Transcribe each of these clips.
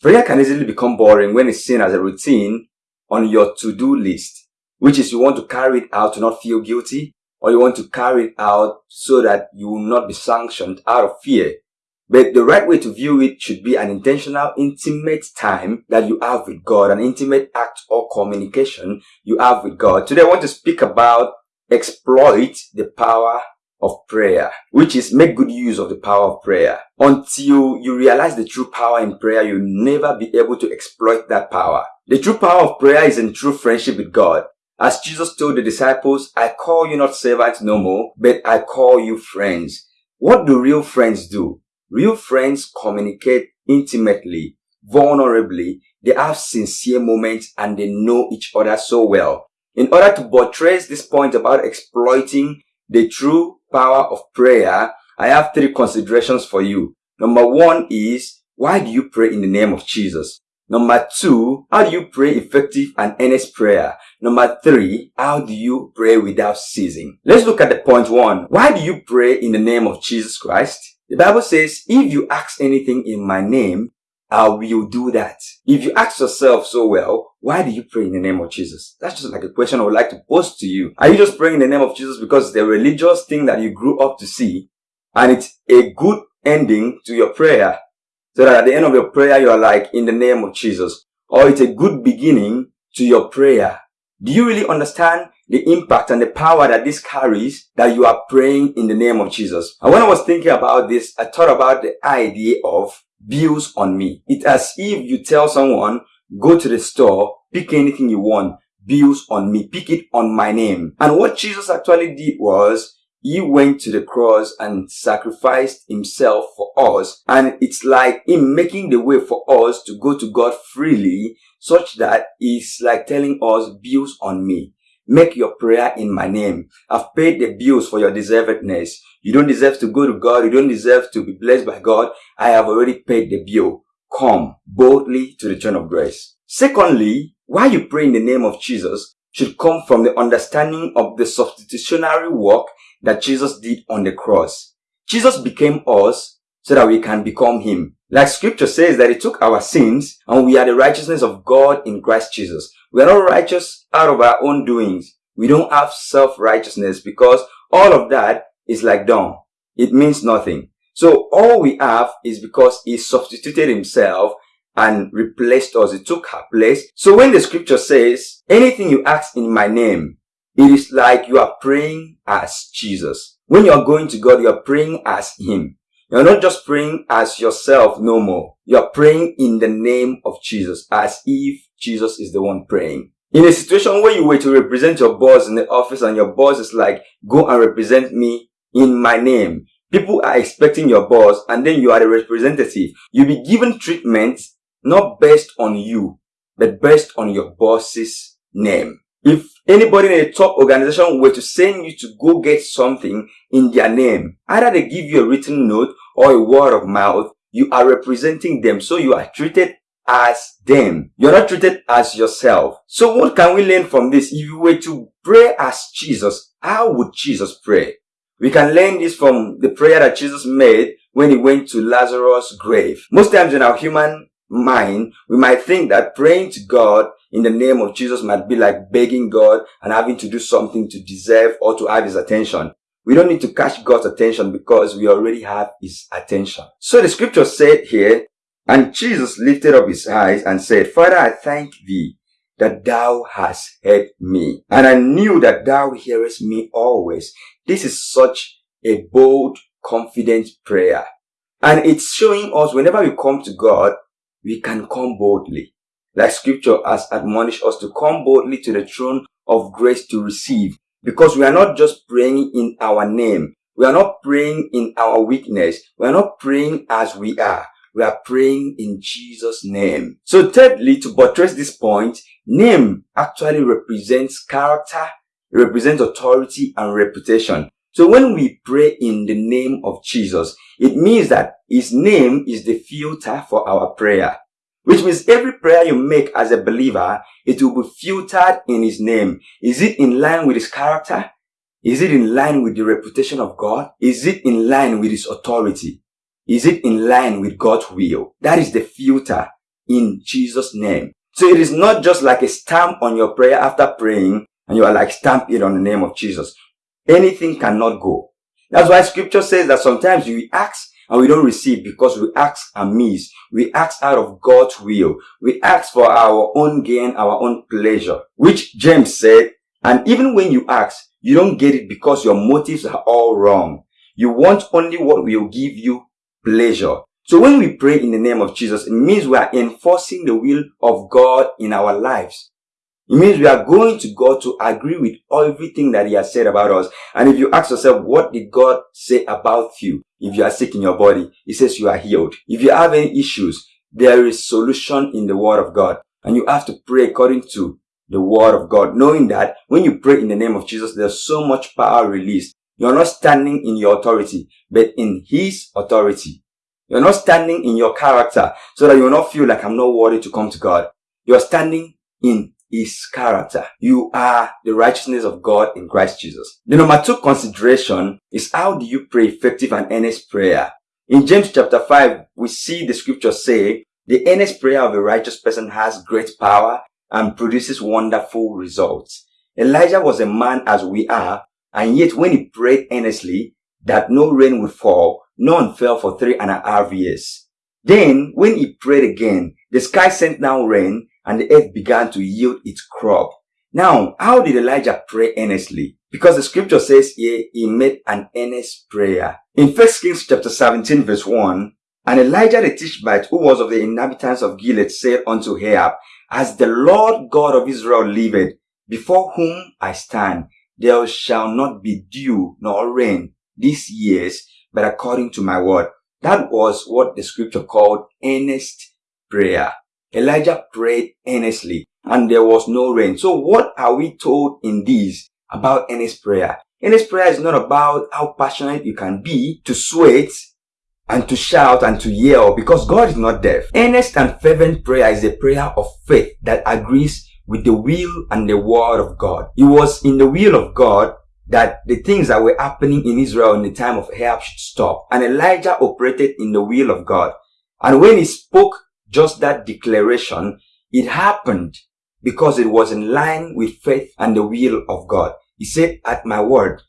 Prayer can easily become boring when it's seen as a routine on your to-do list, which is you want to carry it out to not feel guilty, or you want to carry it out so that you will not be sanctioned out of fear. But the right way to view it should be an intentional, intimate time that you have with God, an intimate act or communication you have with God. Today I want to speak about exploit the power of prayer, which is make good use of the power of prayer. Until you realize the true power in prayer, you'll never be able to exploit that power. The true power of prayer is in true friendship with God. As Jesus told the disciples, I call you not servants no more, but I call you friends. What do real friends do? Real friends communicate intimately, vulnerably, they have sincere moments and they know each other so well. In order to buttress this point about exploiting the true power of prayer, I have three considerations for you. Number one is, why do you pray in the name of Jesus? Number two, how do you pray effective and earnest prayer? Number three, how do you pray without ceasing? Let's look at the point one. Why do you pray in the name of Jesus Christ? The Bible says, if you ask anything in my name, I will do that. If you ask yourself so well, why do you pray in the name of Jesus? That's just like a question I would like to pose to you. Are you just praying in the name of Jesus because it's a religious thing that you grew up to see and it's a good ending to your prayer? So that at the end of your prayer, you are like, in the name of Jesus. Or it's a good beginning to your prayer. Do you really understand the impact and the power that this carries that you are praying in the name of Jesus? And when I was thinking about this, I thought about the idea of bills on me. It's as if you tell someone, go to the store, pick anything you want, bills on me, pick it on my name. And what Jesus actually did was, he went to the cross and sacrificed himself for us. And it's like him making the way for us to go to God freely, such that it's like telling us bills on me. Make your prayer in my name. I've paid the bills for your deservedness. You don't deserve to go to God. You don't deserve to be blessed by God. I have already paid the bill. Come boldly to the throne of grace. Secondly, why you pray in the name of Jesus should come from the understanding of the substitutionary work that Jesus did on the cross. Jesus became us so that we can become him. Like scripture says that he took our sins and we are the righteousness of God in Christ Jesus. We are not righteous out of our own doings. We don't have self-righteousness because all of that is like dung. It means nothing. So all we have is because he substituted himself and replaced us. He took our place. So when the scripture says, anything you ask in my name, it is like you are praying as Jesus. When you are going to God, you are praying as Him. You're not just praying as yourself no more. You're praying in the name of Jesus as if Jesus is the one praying. In a situation where you were to represent your boss in the office and your boss is like, go and represent me in my name. People are expecting your boss and then you are the representative. You'll be given treatment not based on you, but based on your boss's name. If anybody in a top organization were to send you to go get something in their name, either they give you a written note or a word of mouth, you are representing them. So you are treated as them. You're not treated as yourself. So what can we learn from this? If you were to pray as Jesus, how would Jesus pray? We can learn this from the prayer that Jesus made when he went to Lazarus' grave. Most times in our human mind, we might think that praying to God in the name of Jesus might be like begging God and having to do something to deserve or to have his attention. We don't need to catch God's attention because we already have his attention. So the scripture said here, and Jesus lifted up his eyes and said, Father, I thank thee that thou hast heard me. And I knew that thou hearest me always. This is such a bold, confident prayer. And it's showing us whenever we come to God, we can come boldly. Like scripture has admonished us to come boldly to the throne of grace to receive. Because we are not just praying in our name. We are not praying in our weakness. We are not praying as we are. We are praying in Jesus' name. So thirdly, to buttress this point, name actually represents character, represents authority and reputation. So when we pray in the name of Jesus, it means that his name is the filter for our prayer. Which means every prayer you make as a believer, it will be filtered in his name. Is it in line with his character? Is it in line with the reputation of God? Is it in line with his authority? Is it in line with God's will? That is the filter in Jesus' name. So it is not just like a stamp on your prayer after praying and you are like stamp it on the name of Jesus. Anything cannot go. That's why scripture says that sometimes we ask and we don't receive because we ask amiss. We ask out of God's will. We ask for our own gain, our own pleasure, which James said, and even when you ask, you don't get it because your motives are all wrong. You want only what will give you pleasure. So when we pray in the name of Jesus, it means we are enforcing the will of God in our lives. It means we are going to God to agree with everything that He has said about us. And if you ask yourself, what did God say about you? If you are sick in your body, He says you are healed. If you have any issues, there is solution in the Word of God. And you have to pray according to the Word of God, knowing that when you pray in the name of Jesus, there's so much power released. You're not standing in your authority, but in His authority. You're not standing in your character so that you will not feel like I'm not worthy to come to God. You're standing in his character. You are the righteousness of God in Christ Jesus. The number two consideration is how do you pray effective and earnest prayer? In James chapter 5, we see the scripture say, the earnest prayer of a righteous person has great power and produces wonderful results. Elijah was a man as we are, and yet when he prayed earnestly that no rain would fall, none fell for three and a half years. Then, when he prayed again, the sky sent down rain and the earth began to yield its crop. Now, how did Elijah pray earnestly? Because the scripture says here he made an earnest prayer. In 1 Kings chapter 17 verse 1, and Elijah the Tishbite, who was of the inhabitants of Gilead, said unto Ahab, As the Lord God of Israel liveth, before whom I stand, there shall not be dew nor rain these years, but according to my word. That was what the scripture called earnest prayer. Elijah prayed earnestly and there was no rain. So what are we told in this about earnest prayer? Earnest prayer is not about how passionate you can be to sweat and to shout and to yell because God is not deaf. Earnest and fervent prayer is a prayer of faith that agrees with the will and the word of God. It was in the will of God that the things that were happening in Israel in the time of Ahab should stop. And Elijah operated in the will of God. And when he spoke just that declaration, it happened because it was in line with faith and the will of God. He said, at my word,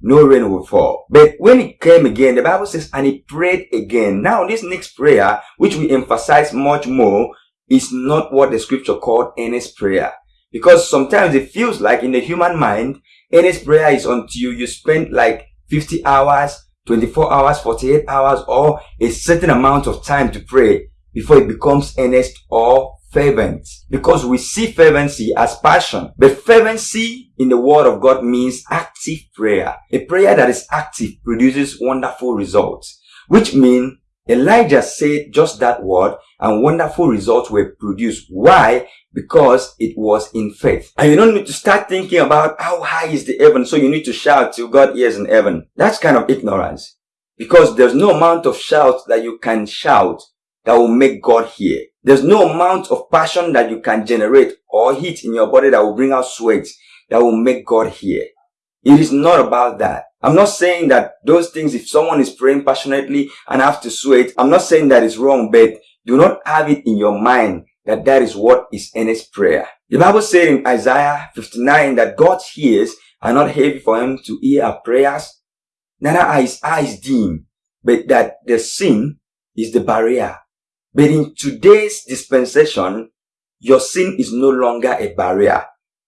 no rain will fall. But when it came again, the Bible says, and he prayed again. Now, this next prayer, which we emphasize much more, is not what the scripture called earnest prayer. Because sometimes it feels like in the human mind, earnest prayer is until you spend like 50 hours, 24 hours, 48 hours, or a certain amount of time to pray before it becomes earnest or fervent. Because we see fervency as passion. But fervency in the word of God means active prayer. A prayer that is active produces wonderful results. Which means Elijah said just that word and wonderful results were produced. Why? Because it was in faith. And you don't need to start thinking about how high is the heaven so you need to shout till God hears in heaven. That's kind of ignorance. Because there's no amount of shout that you can shout that will make God hear. There's no amount of passion that you can generate or heat in your body that will bring out sweat that will make God hear. It is not about that. I'm not saying that those things, if someone is praying passionately and have to sweat, I'm not saying that is wrong, but do not have it in your mind that that is what is earnest prayer. The Bible said in Isaiah 59 that God's ears are not heavy for him to hear our prayers, neither are his eyes dim, but that the sin is the barrier but in today's dispensation, your sin is no longer a barrier.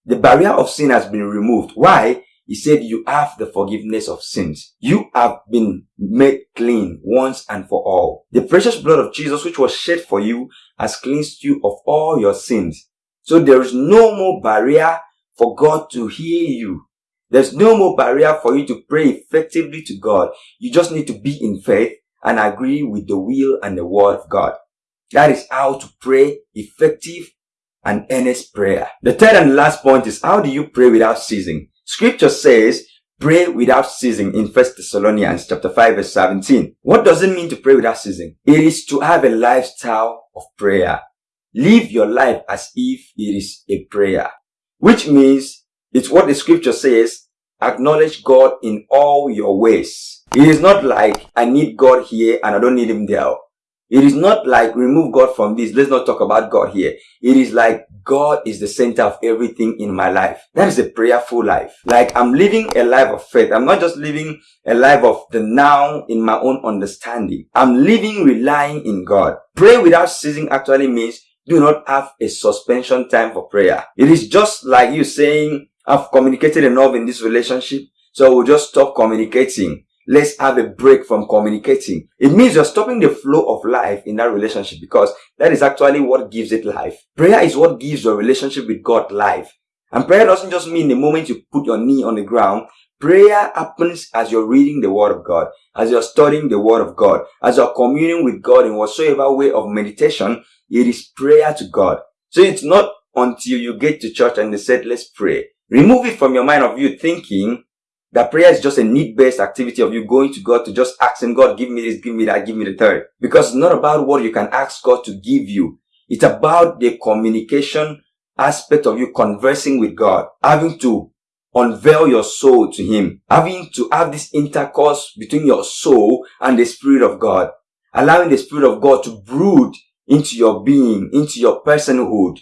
The barrier of sin has been removed. Why? He said you have the forgiveness of sins. You have been made clean once and for all. The precious blood of Jesus which was shed for you has cleansed you of all your sins. So there is no more barrier for God to hear you. There's no more barrier for you to pray effectively to God. You just need to be in faith and agree with the will and the word of God. That is how to pray effective and earnest prayer. The third and last point is how do you pray without ceasing? Scripture says pray without ceasing in 1 Thessalonians chapter 5 verse 17. What does it mean to pray without ceasing? It is to have a lifestyle of prayer. Live your life as if it is a prayer, which means it's what the scripture says, acknowledge God in all your ways. It is not like I need God here and I don't need him there. It is not like remove God from this. Let's not talk about God here. It is like God is the center of everything in my life. That is a prayerful life. Like I'm living a life of faith. I'm not just living a life of the now in my own understanding. I'm living relying in God. Pray without ceasing actually means do not have a suspension time for prayer. It is just like you saying, I've communicated enough in this relationship, so we'll just stop communicating. Let's have a break from communicating. It means you're stopping the flow of life in that relationship because that is actually what gives it life. Prayer is what gives your relationship with God life. And prayer doesn't just mean the moment you put your knee on the ground. Prayer happens as you're reading the Word of God, as you're studying the Word of God, as you're communing with God in whatsoever way of meditation. It is prayer to God. So it's not until you get to church and they said, let's pray. Remove it from your mind of you thinking that prayer is just a need-based activity of you going to God to just ask Him, God, give me this, give me that, give me the third. Because it's not about what you can ask God to give you. It's about the communication aspect of you conversing with God, having to unveil your soul to Him, having to have this intercourse between your soul and the Spirit of God, allowing the Spirit of God to brood into your being, into your personhood.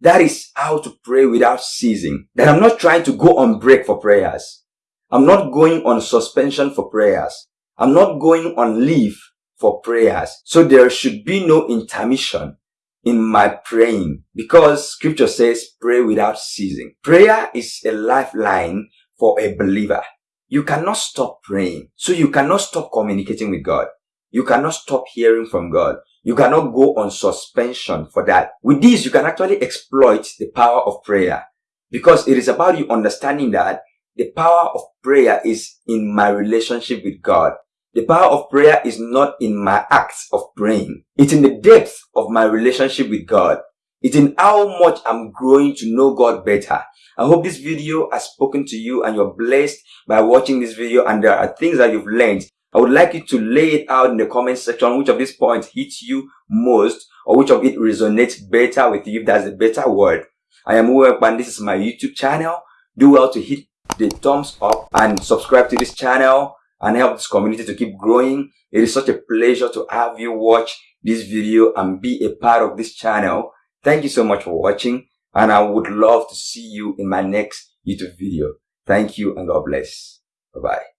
That is how to pray without ceasing. That I'm not trying to go on break for prayers. I'm not going on suspension for prayers. I'm not going on leave for prayers. So there should be no intermission in my praying because scripture says pray without ceasing. Prayer is a lifeline for a believer. You cannot stop praying. So you cannot stop communicating with God. You cannot stop hearing from God. You cannot go on suspension for that. With this, you can actually exploit the power of prayer because it is about you understanding that the power of prayer is in my relationship with God. The power of prayer is not in my acts of praying. It's in the depth of my relationship with God. It's in how much I'm growing to know God better. I hope this video has spoken to you and you're blessed by watching this video and there are things that you've learned. I would like you to lay it out in the comment section which of these points hits you most or which of it resonates better with you that's a better word. I am Uwe and this is my YouTube channel. Do well to hit the thumbs up and subscribe to this channel and help this community to keep growing. It is such a pleasure to have you watch this video and be a part of this channel. Thank you so much for watching and I would love to see you in my next YouTube video. Thank you and God bless. Bye-bye.